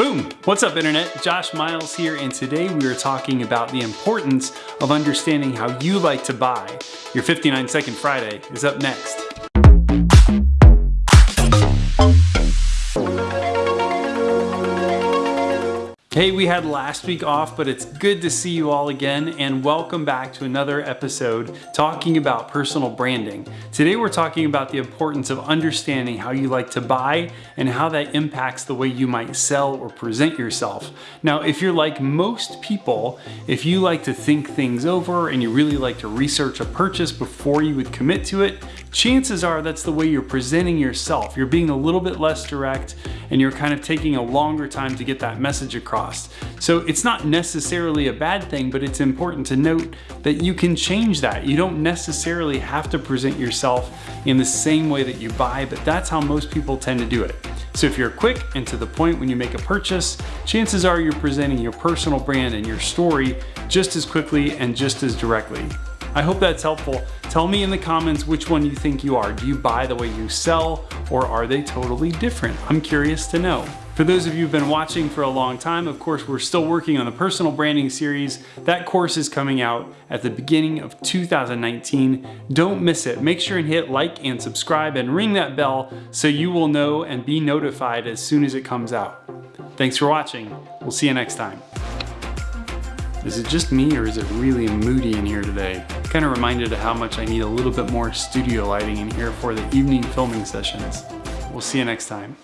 Boom! What's up internet? Josh Miles here and today we are talking about the importance of understanding how you like to buy. Your 59 Second Friday is up next. Hey, we had last week off, but it's good to see you all again and welcome back to another episode talking about personal branding. Today we're talking about the importance of understanding how you like to buy and how that impacts the way you might sell or present yourself. Now, if you're like most people, if you like to think things over and you really like to research a purchase before you would commit to it, chances are that's the way you're presenting yourself. You're being a little bit less direct and you're kind of taking a longer time to get that message across. So it's not necessarily a bad thing, but it's important to note that you can change that. You don't necessarily have to present yourself in the same way that you buy, but that's how most people tend to do it. So if you're quick and to the point when you make a purchase, chances are you're presenting your personal brand and your story just as quickly and just as directly. I hope that's helpful. Tell me in the comments which one you think you are. Do you buy the way you sell or are they totally different? I'm curious to know. For those of you who've been watching for a long time, of course, we're still working on the personal branding series. That course is coming out at the beginning of 2019. Don't miss it. Make sure and hit like and subscribe and ring that bell so you will know and be notified as soon as it comes out. Thanks for watching. We'll see you next time. Is it just me or is it really moody in here today? Kind of reminded of how much I need a little bit more studio lighting in here for the evening filming sessions. We'll see you next time.